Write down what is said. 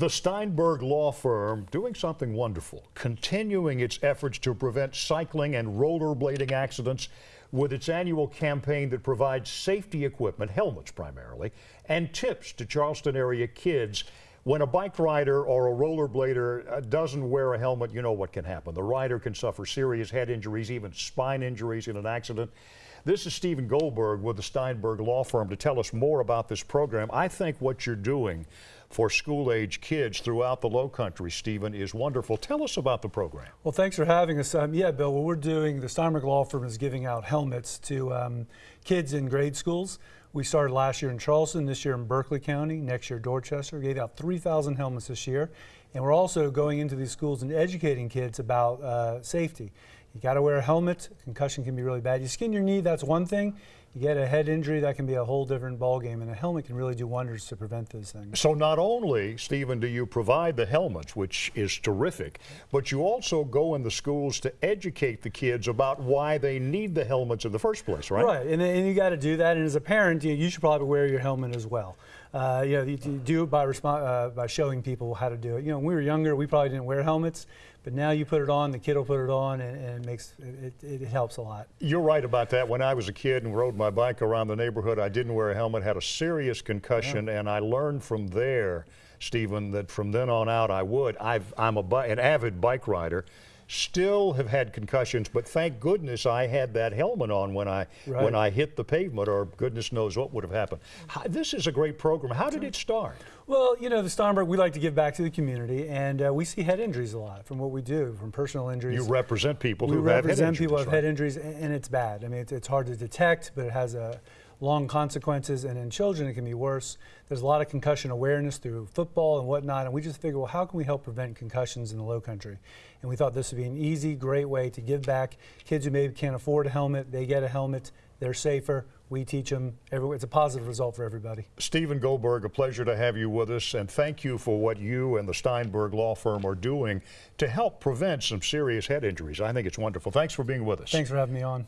The Steinberg Law Firm doing something wonderful, continuing its efforts to prevent cycling and rollerblading accidents with its annual campaign that provides safety equipment, helmets primarily, and tips to Charleston area kids. When a bike rider or a rollerblader uh, doesn't wear a helmet, you know what can happen. The rider can suffer serious head injuries, even spine injuries in an accident. This is Stephen Goldberg with the Steinberg Law Firm to tell us more about this program. I think what you're doing for school age kids throughout the Low Country, Stephen, is wonderful. Tell us about the program. Well, thanks for having us. Um, yeah, Bill, what we're doing, the Steinberg Law Firm is giving out helmets to um, kids in grade schools. We started last year in Charleston, this year in Berkeley County, next year Dorchester. We gave out 3,000 helmets this year. And we're also going into these schools and educating kids about uh, safety. You got to wear a helmet. Concussion can be really bad. You skin your knee, that's one thing. You get a head injury, that can be a whole different ballgame, and a helmet can really do wonders to prevent those things. So not only, Stephen, do you provide the helmets, which is terrific, but you also go in the schools to educate the kids about why they need the helmets in the first place, right? Right, and, and you got to do that. And as a parent, you, you should probably wear your helmet as well. Uh, you know, you, you do it by, uh, by showing people how to do it. You know, when we were younger, we probably didn't wear helmets, but now you put it on, the kid will put it on, and, and it makes it, it, it helps a lot. You're right about that. When I was a kid and rode my bike around the neighborhood, I didn't wear a helmet, had a serious concussion, yeah. and I learned from there, Stephen, that from then on out I would. I've, I'm a, an avid bike rider still have had concussions, but thank goodness I had that helmet on when I right. when I hit the pavement, or goodness knows what would have happened. How, this is a great program. How did it start? Well, you know, the Steinberg, we like to give back to the community, and uh, we see head injuries a lot from what we do, from personal injuries. You represent people we who have head injuries. We represent people who have right? head injuries, and it's bad. I mean, it's, it's hard to detect, but it has a long consequences, and in children it can be worse. There's a lot of concussion awareness through football and whatnot, and we just figured, well, how can we help prevent concussions in the low country? And we thought this would be an easy, great way to give back. Kids who maybe can't afford a helmet, they get a helmet, they're safer, we teach them. It's a positive result for everybody. Stephen Goldberg, a pleasure to have you with us, and thank you for what you and the Steinberg Law Firm are doing to help prevent some serious head injuries. I think it's wonderful. Thanks for being with us. Thanks for having me on.